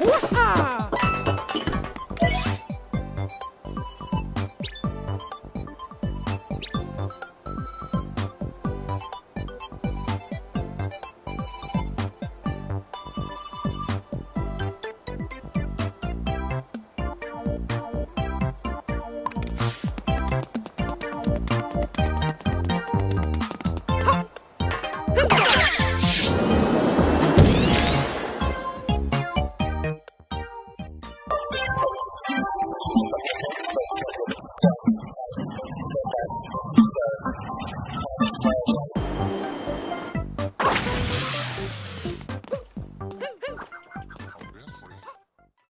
哇啊